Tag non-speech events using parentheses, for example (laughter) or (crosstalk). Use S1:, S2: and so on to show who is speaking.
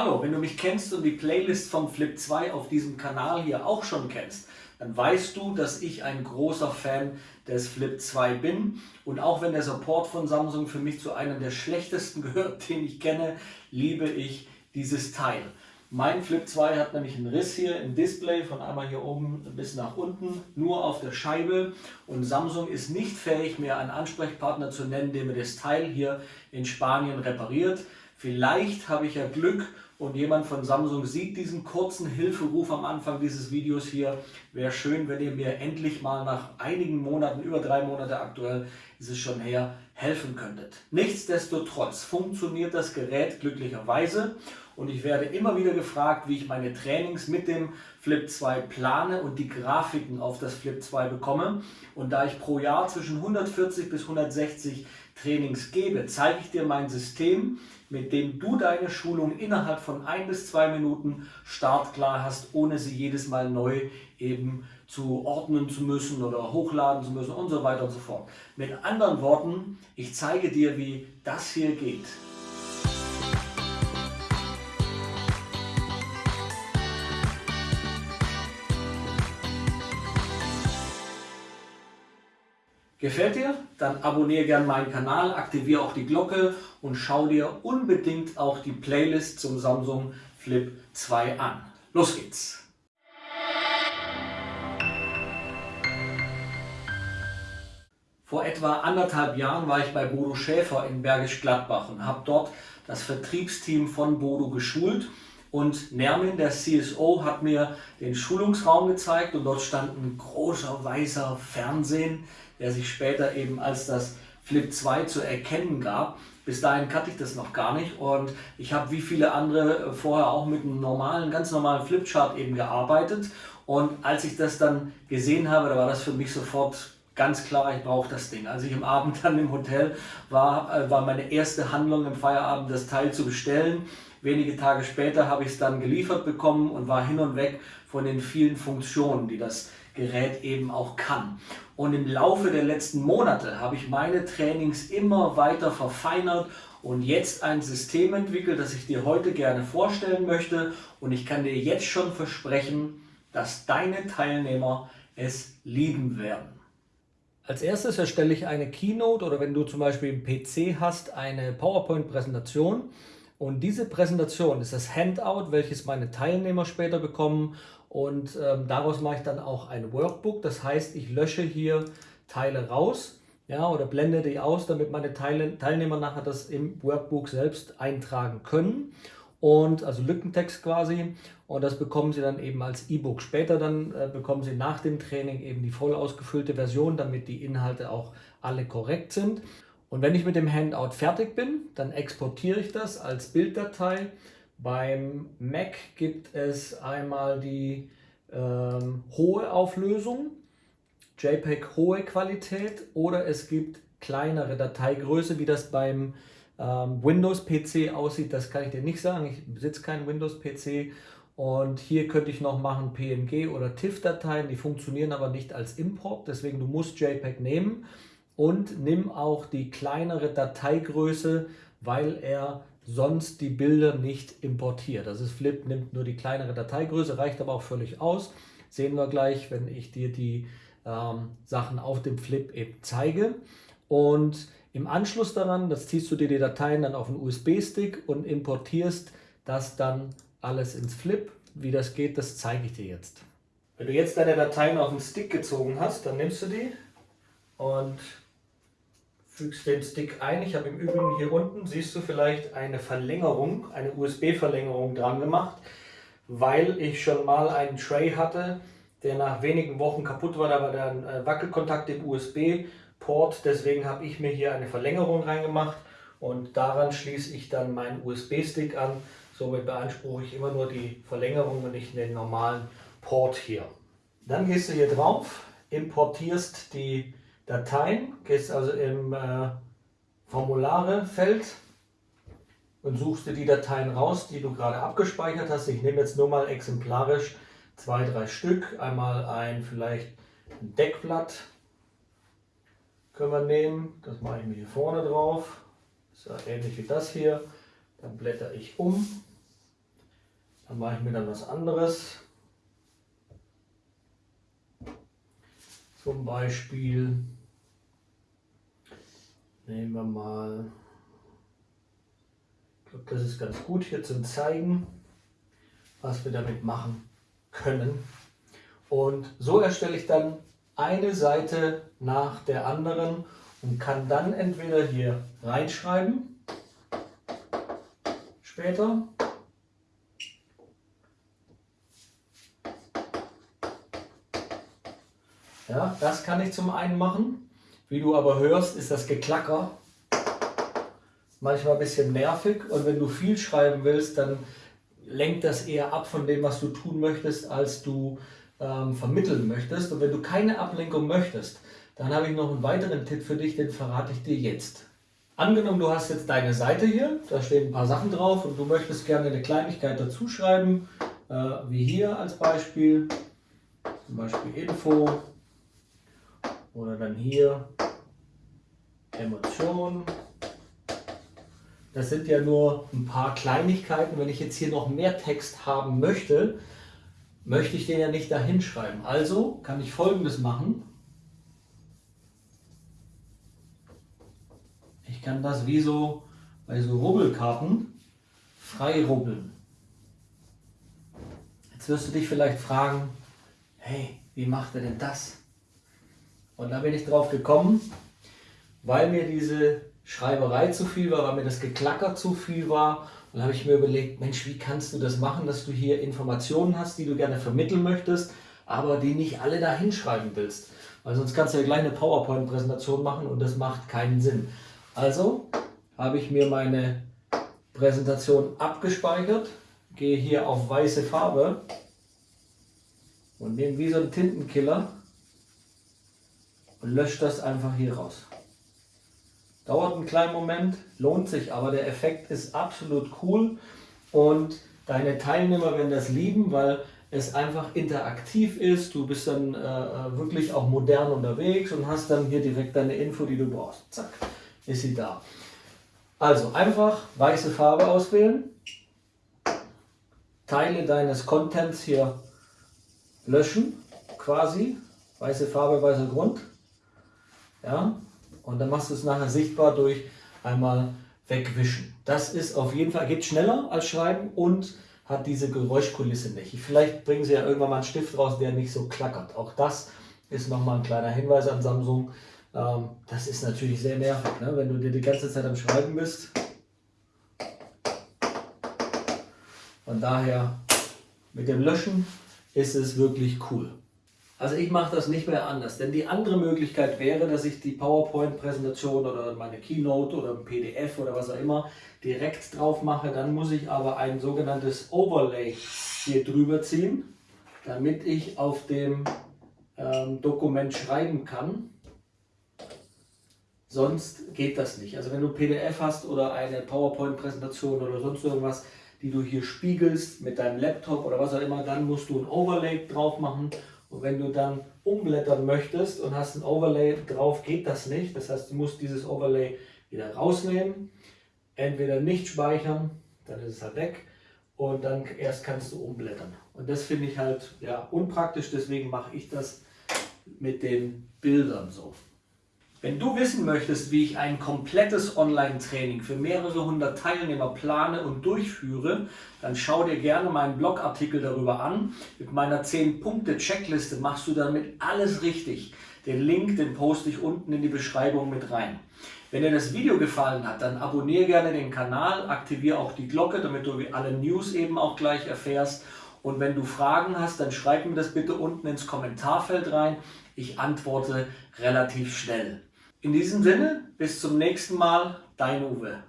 S1: Hallo, wenn du mich kennst und die Playlist vom Flip 2 auf diesem Kanal hier auch schon kennst, dann weißt du, dass ich ein großer Fan des Flip 2 bin. Und auch wenn der Support von Samsung für mich zu einem der schlechtesten (laughs) gehört, den ich kenne, liebe ich dieses Teil. Mein Flip 2 hat nämlich einen Riss hier im Display von einmal hier oben bis nach unten, nur auf der Scheibe. Und Samsung ist nicht fähig, mir einen Ansprechpartner zu nennen, der mir das Teil hier in Spanien repariert. Vielleicht habe ich ja Glück und jemand von Samsung sieht diesen kurzen Hilferuf am Anfang dieses Videos hier. Wäre schön, wenn ihr mir endlich mal nach einigen Monaten, über drei Monate aktuell ist es schon her, helfen könntet. Nichtsdestotrotz funktioniert das Gerät glücklicherweise und ich werde immer wieder gefragt, wie ich meine Trainings mit dem Flip 2 plane und die Grafiken auf das Flip 2 bekomme. Und da ich pro Jahr zwischen 140 bis 160 Trainings gebe, zeige ich dir mein System, mit dem du deine Schulung innerhalb von ein bis zwei Minuten startklar hast, ohne sie jedes Mal neu eben zu ordnen zu müssen oder hochladen zu müssen und so weiter und so fort. Mit anderen Worten, ich zeige dir, wie das hier geht. Gefällt dir? Dann abonniere gerne meinen Kanal, aktiviere auch die Glocke und schau dir unbedingt auch die Playlist zum Samsung Flip 2 an. Los geht's! Vor etwa anderthalb Jahren war ich bei Bodo Schäfer in Bergisch Gladbach und habe dort das Vertriebsteam von Bodo geschult und Nermin, der CSO, hat mir den Schulungsraum gezeigt und dort stand ein großer weißer Fernsehen, der sich später eben als das Flip 2 zu erkennen gab. Bis dahin kannte ich das noch gar nicht und ich habe wie viele andere vorher auch mit einem normalen, ganz normalen Flipchart eben gearbeitet und als ich das dann gesehen habe, da war das für mich sofort ganz klar, ich brauche das Ding. Als ich am Abend (laughs) dann im Hotel war, äh, war meine erste Handlung im Feierabend, das Teil zu bestellen. Wenige Tage später habe ich es dann geliefert bekommen und war hin und weg von den vielen Funktionen, die das Gerät eben auch kann. Und im Laufe der letzten Monate habe ich meine Trainings immer weiter verfeinert und jetzt ein System entwickelt, das ich dir heute gerne vorstellen möchte. Und ich kann dir jetzt schon versprechen, dass deine Teilnehmer es lieben werden. Als erstes erstelle ich eine Keynote oder wenn du zum Beispiel einen PC hast, eine PowerPoint-Präsentation. Und diese Präsentation ist das Handout, welches meine Teilnehmer später bekommen. Und ähm, daraus mache ich dann auch ein Workbook. Das heißt, ich lösche hier Teile raus ja, oder blende die aus, damit meine Teile, Teilnehmer nachher das im Workbook selbst eintragen können und also Lückentext quasi und das bekommen Sie dann eben als E-Book. Später dann äh, bekommen Sie nach dem Training eben die voll ausgefüllte Version, damit die Inhalte auch alle korrekt sind. Und wenn ich mit dem Handout fertig bin, dann exportiere ich das als Bilddatei. Beim Mac gibt es einmal die ähm, hohe Auflösung, JPEG hohe Qualität oder es gibt kleinere Dateigröße, wie das beim ähm, Windows-PC aussieht, das kann ich dir nicht sagen. Ich besitze keinen Windows-PC. Und hier könnte ich noch machen PNG oder TIFF-Dateien, die funktionieren aber nicht als Import, deswegen du musst JPEG nehmen und nimm auch die kleinere Dateigröße, weil er sonst die Bilder nicht importiert. Das ist Flip, nimmt nur die kleinere Dateigröße, reicht aber auch völlig aus. Sehen wir gleich, wenn ich dir die ähm, Sachen auf dem Flip eben zeige. Und im Anschluss daran, das ziehst du dir die Dateien dann auf einen USB-Stick und importierst das dann alles ins Flip. Wie das geht, das zeige ich dir jetzt. Wenn du jetzt deine Dateien auf den Stick gezogen hast, dann nimmst du die und fügst den Stick ein. Ich habe im Übrigen hier unten, siehst du vielleicht eine Verlängerung, eine USB-Verlängerung dran gemacht, weil ich schon mal einen Tray hatte, der nach wenigen Wochen kaputt war. Da war der äh, Wackelkontakt im USB Port. Deswegen habe ich mir hier eine Verlängerung reingemacht und daran schließe ich dann meinen USB-Stick an. Somit beanspruche ich immer nur die Verlängerung und nicht den normalen Port hier. Dann gehst du hier drauf, importierst die Dateien, gehst also im äh, Formulare-Feld und suchst dir die Dateien raus, die du gerade abgespeichert hast. Ich nehme jetzt nur mal exemplarisch zwei, drei Stück. Einmal ein vielleicht ein Deckblatt können wir nehmen. Das mache ich mir hier vorne drauf. Ist ja ähnlich wie das hier. Dann blätter ich um. Dann mache ich mir dann was anderes. Zum Beispiel nehmen wir mal, ich glaube das ist ganz gut hier zum Zeigen, was wir damit machen können. Und so erstelle ich dann eine Seite nach der anderen und kann dann entweder hier reinschreiben, später, Ja, das kann ich zum einen machen. Wie du aber hörst, ist das Geklacker manchmal ein bisschen nervig und wenn du viel schreiben willst, dann lenkt das eher ab von dem, was du tun möchtest, als du ähm, vermitteln möchtest. Und wenn du keine Ablenkung möchtest, dann habe ich noch einen weiteren Tipp für dich, den verrate ich dir jetzt. Angenommen, du hast jetzt deine Seite hier, da stehen ein paar Sachen drauf und du möchtest gerne eine Kleinigkeit dazu schreiben, äh, wie hier als Beispiel, zum Beispiel Info, oder dann hier Emotion. Das sind ja nur ein paar Kleinigkeiten. Wenn ich jetzt hier noch mehr Text haben möchte, möchte ich den ja nicht dahin schreiben. Also kann ich folgendes machen. Ich kann das wie so bei so Rubbelkarten frei rubbeln. Jetzt wirst du dich vielleicht fragen, hey, wie macht er denn das? Und da bin ich drauf gekommen, weil mir diese Schreiberei zu viel war, weil mir das Geklacker zu viel war. Und habe ich mir überlegt, Mensch, wie kannst du das machen, dass du hier Informationen hast, die du gerne vermitteln möchtest, aber die nicht alle da hinschreiben willst. Weil sonst kannst du ja gleich eine PowerPoint-Präsentation machen und das macht keinen Sinn. Also habe ich mir meine Präsentation abgespeichert, gehe hier auf weiße Farbe und nehme wie so einen Tintenkiller und löscht das einfach hier raus. Dauert einen kleinen Moment, lohnt sich, aber der Effekt ist absolut cool und deine Teilnehmer werden das lieben, weil es einfach interaktiv ist. Du bist dann äh, äh, wirklich auch modern unterwegs und hast dann hier direkt deine Info, die du brauchst. Zack, ist sie da. Also einfach weiße Farbe auswählen, Teile deines Contents hier löschen, quasi, weiße Farbe, weißer Grund. Ja? Und dann machst du es nachher sichtbar durch einmal wegwischen. Das ist auf jeden Fall, geht schneller als Schreiben und hat diese Geräuschkulisse nicht. Vielleicht bringen sie ja irgendwann mal einen Stift raus, der nicht so klackert. Auch das ist nochmal ein kleiner Hinweis an Samsung. Ähm, das ist natürlich sehr nervig, ne? wenn du dir die ganze Zeit am Schreiben bist. Von daher mit dem Löschen ist es wirklich cool. Also ich mache das nicht mehr anders, denn die andere Möglichkeit wäre, dass ich die PowerPoint-Präsentation oder meine Keynote oder ein PDF oder was auch immer direkt drauf mache. Dann muss ich aber ein sogenanntes Overlay hier drüber ziehen, damit ich auf dem ähm, Dokument schreiben kann. Sonst geht das nicht. Also wenn du PDF hast oder eine PowerPoint-Präsentation oder sonst irgendwas, die du hier spiegelst mit deinem Laptop oder was auch immer, dann musst du ein Overlay drauf machen und wenn du dann umblättern möchtest und hast ein Overlay drauf, geht das nicht. Das heißt, du musst dieses Overlay wieder rausnehmen, entweder nicht speichern, dann ist es halt weg und dann erst kannst du umblättern. Und das finde ich halt ja, unpraktisch, deswegen mache ich das mit den Bildern so. Wenn du wissen möchtest, wie ich ein komplettes Online-Training für mehrere hundert Teilnehmer plane und durchführe, dann schau dir gerne meinen Blogartikel darüber an. Mit meiner 10-Punkte-Checkliste machst du damit alles richtig. Den Link, den poste ich unten in die Beschreibung mit rein. Wenn dir das Video gefallen hat, dann abonniere gerne den Kanal, aktiviere auch die Glocke, damit du alle News eben auch gleich erfährst. Und wenn du Fragen hast, dann schreib mir das bitte unten ins Kommentarfeld rein. Ich antworte relativ schnell. In diesem Sinne, bis zum nächsten Mal, dein Uwe.